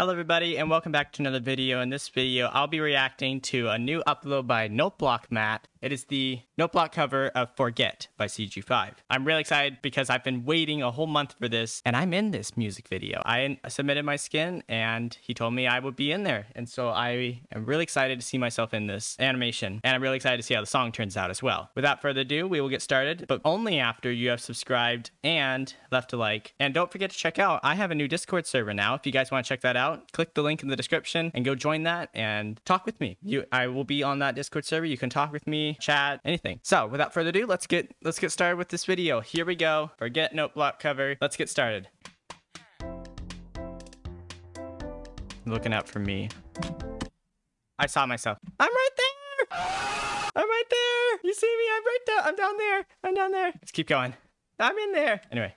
Hello everybody and welcome back to another video. In this video, I'll be reacting to a new upload by Noteblock Matt. It is the Noteblock cover of Forget by CG5. I'm really excited because I've been waiting a whole month for this and I'm in this music video. I submitted my skin and he told me I would be in there. And so I am really excited to see myself in this animation and I'm really excited to see how the song turns out as well. Without further ado, we will get started, but only after you have subscribed and left a like. And don't forget to check out, I have a new Discord server now. If you guys want to check that out, click the link in the description and go join that and talk with me. You, I will be on that Discord server. You can talk with me chat, anything. So without further ado, let's get let's get started with this video. Here we go. Forget note block cover. Let's get started. Looking out for me. I saw myself. I'm right there. I'm right there. You see me? I'm right there. I'm down there. I'm down there. Let's keep going. I'm in there. Anyway.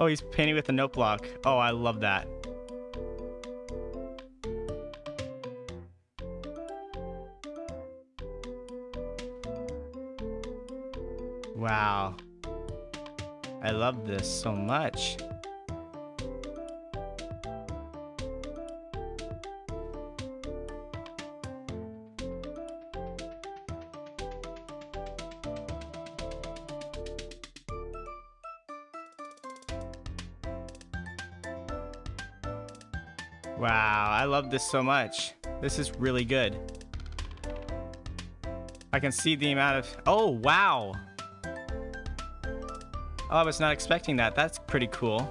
Oh, he's painting with a note block. Oh, I love that. Wow. I love this so much. Wow, I love this so much. This is really good. I can see the amount of... Oh, wow. Oh, I was not expecting that. That's pretty cool.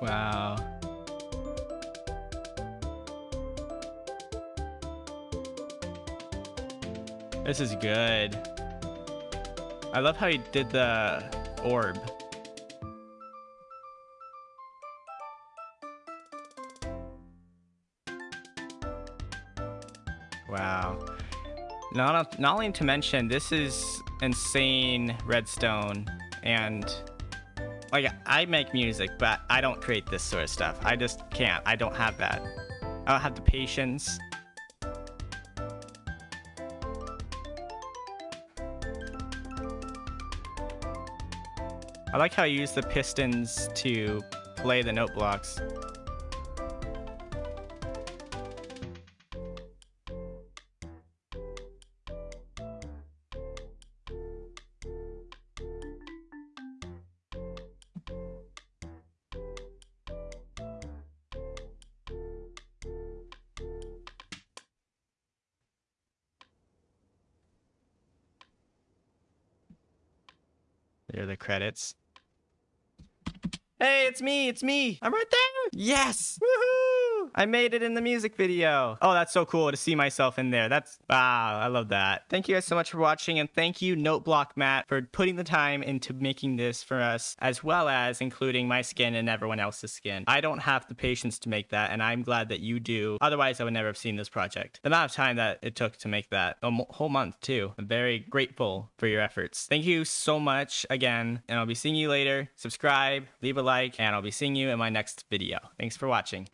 Wow. This is good. I love how he did the orb. Wow. Not, not only to mention, this is insane redstone and like I make music, but I don't create this sort of stuff. I just can't. I don't have that. I don't have the patience. I like how you use the pistons to play the note blocks. There are the credits. Hey, it's me, it's me. I'm right there. Yes. Woohoo! I made it in the music video. Oh, that's so cool to see myself in there. That's, wow, I love that. Thank you guys so much for watching and thank you Noteblock Matt for putting the time into making this for us as well as including my skin and everyone else's skin. I don't have the patience to make that and I'm glad that you do. Otherwise, I would never have seen this project. The amount of time that it took to make that, a whole month too. I'm very grateful for your efforts. Thank you so much again and I'll be seeing you later. Subscribe, leave a like, and I'll be seeing you in my next video. Thanks for watching.